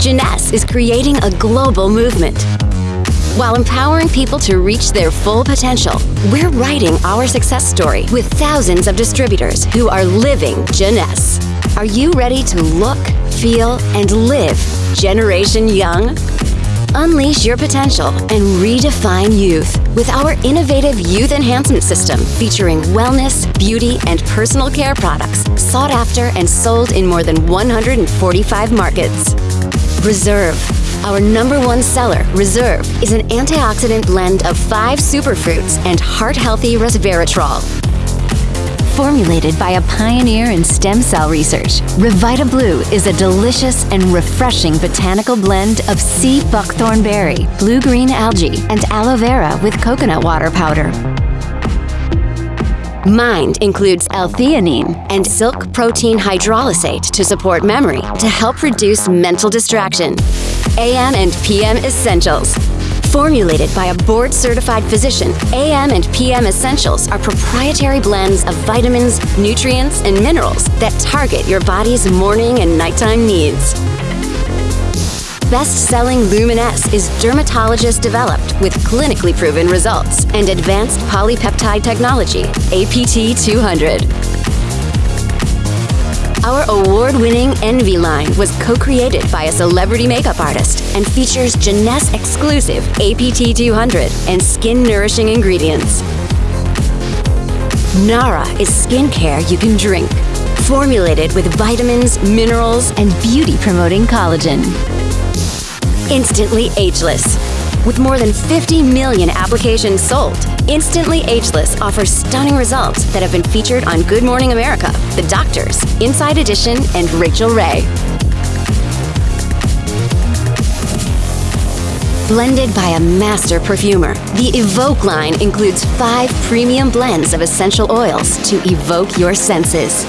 Jeunesse is creating a global movement. While empowering people to reach their full potential, we're writing our success story with thousands of distributors who are living Jeunesse. Are you ready to look, feel, and live Generation Young? Unleash your potential and redefine youth with our innovative youth enhancement system featuring wellness, beauty, and personal care products sought after and sold in more than 145 markets. Reserve. Our number one seller, Reserve, is an antioxidant blend of five superfruits and heart-healthy resveratrol. Formulated by a pioneer in stem cell research, RevitaBlu is a delicious and refreshing botanical blend of sea buckthorn berry, blue-green algae, and aloe vera with coconut water powder. Mind includes L-theanine and silk protein hydrolysate to support memory to help reduce mental distraction. AM and PM Essentials. Formulated by a board-certified physician, AM and PM Essentials are proprietary blends of vitamins, nutrients, and minerals that target your body's morning and nighttime needs. Best-selling Luminesce is dermatologist developed with clinically proven results and advanced polypeptide technology, APT 200. Our award-winning NV line was co-created by a celebrity makeup artist and features Jeunesse exclusive APT 200 and skin-nourishing ingredients. Nara is skincare you can drink, formulated with vitamins, minerals, and beauty-promoting collagen. Instantly Ageless. With more than 50 million applications sold, Instantly Ageless offers stunning results that have been featured on Good Morning America, The Doctors, Inside Edition, and Rachael Ray. Blended by a master perfumer, the Evoke line includes five premium blends of essential oils to evoke your senses.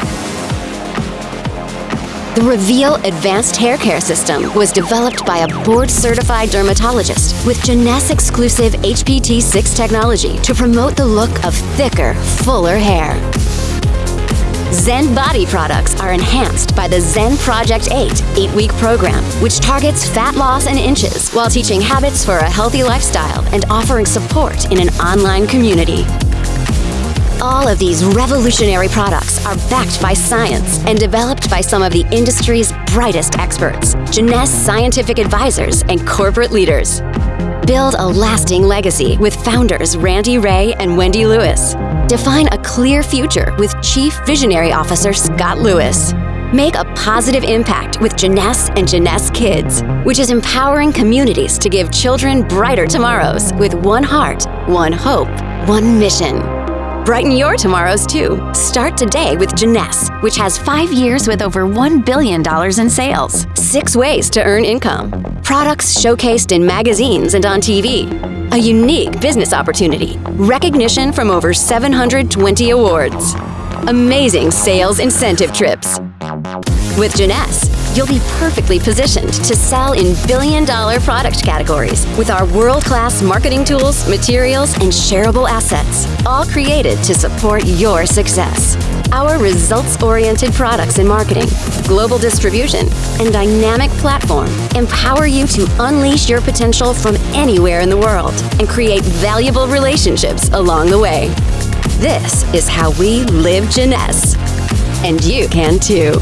The Reveal Advanced Hair Care System was developed by a board-certified dermatologist with Jeunesse exclusive HPT6 technology to promote the look of thicker, fuller hair. Zen Bodi products are enhanced by the Zen Project 8 eight-week program, which targets fat loss in inches while teaching habits for a healthy lifestyle and offering support in an online community. All of these revolutionary products are backed by science and developed by some of the industry's brightest experts, Jeunesse scientific advisors, and corporate leaders. Build a lasting legacy with founders Randy Ray and Wendy Lewis. Define a clear future with Chief Visionary Officer Scott Lewis. Make a positive impact with Jeunesse and Jeunesse Kids, which is empowering communities to give children brighter tomorrows with one heart, one hope, one mission. Brighten your tomorrows too. Start today with Jeunesse, which has five years with over $1 billion in sales. Six ways to earn income. Products showcased in magazines and on TV. A unique business opportunity. Recognition from over 720 awards. Amazing sales incentive trips. With Jeunesse, you'll be perfectly positioned to sell in billion dollar product categories with our world class marketing tools, materials, and shareable assets, all created to support your success. Our results oriented products and marketing, global distribution, and dynamic platform empower you to unleash your potential from anywhere in the world and create valuable relationships along the way. This is how we live Jeunesse. And you can too.